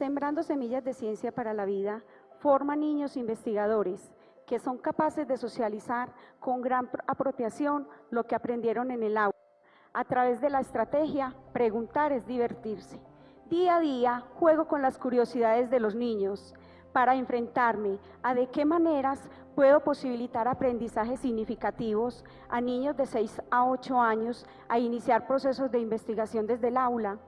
Sembrando semillas de ciencia para la vida, forma niños investigadores que son capaces de socializar con gran apropiación lo que aprendieron en el aula. A través de la estrategia, preguntar es divertirse. Día a día juego con las curiosidades de los niños para enfrentarme a de qué maneras puedo posibilitar aprendizajes significativos a niños de 6 a 8 años a iniciar procesos de investigación desde el aula.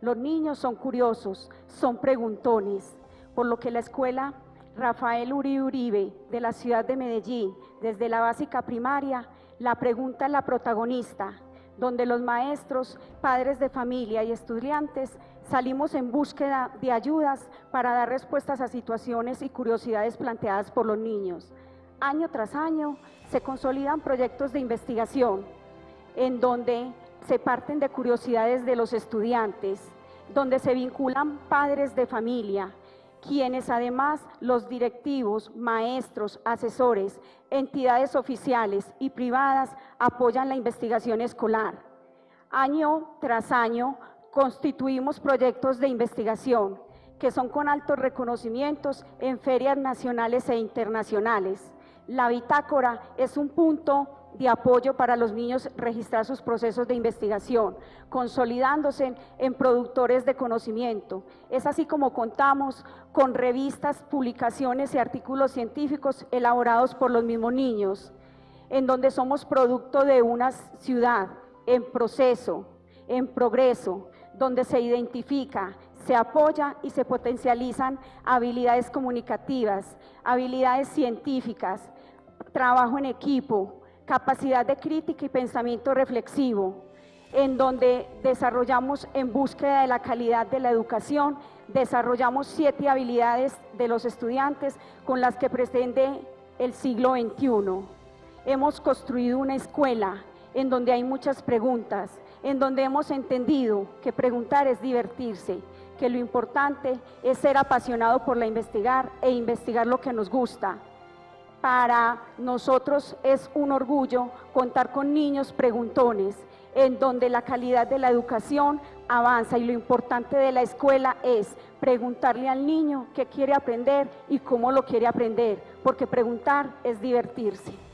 Los niños son curiosos, son preguntones, por lo que la escuela Rafael Uribe Uribe de la ciudad de Medellín, desde la básica primaria, la pregunta es la protagonista, donde los maestros, padres de familia y estudiantes salimos en búsqueda de ayudas para dar respuestas a situaciones y curiosidades planteadas por los niños. Año tras año se consolidan proyectos de investigación en donde se parten de curiosidades de los estudiantes, donde se vinculan padres de familia, quienes además los directivos, maestros, asesores, entidades oficiales y privadas apoyan la investigación escolar. Año tras año constituimos proyectos de investigación que son con altos reconocimientos en ferias nacionales e internacionales. La bitácora es un punto de apoyo para los niños registrar sus procesos de investigación, consolidándose en productores de conocimiento. Es así como contamos con revistas, publicaciones y artículos científicos elaborados por los mismos niños, en donde somos producto de una ciudad en proceso, en progreso, donde se identifica, se apoya y se potencializan habilidades comunicativas, habilidades científicas, trabajo en equipo, capacidad de crítica y pensamiento reflexivo, en donde desarrollamos en búsqueda de la calidad de la educación, desarrollamos siete habilidades de los estudiantes con las que pretende el siglo XXI. Hemos construido una escuela en donde hay muchas preguntas, en donde hemos entendido que preguntar es divertirse, que lo importante es ser apasionado por la investigar e investigar lo que nos gusta, para nosotros es un orgullo contar con niños preguntones, en donde la calidad de la educación avanza y lo importante de la escuela es preguntarle al niño qué quiere aprender y cómo lo quiere aprender, porque preguntar es divertirse.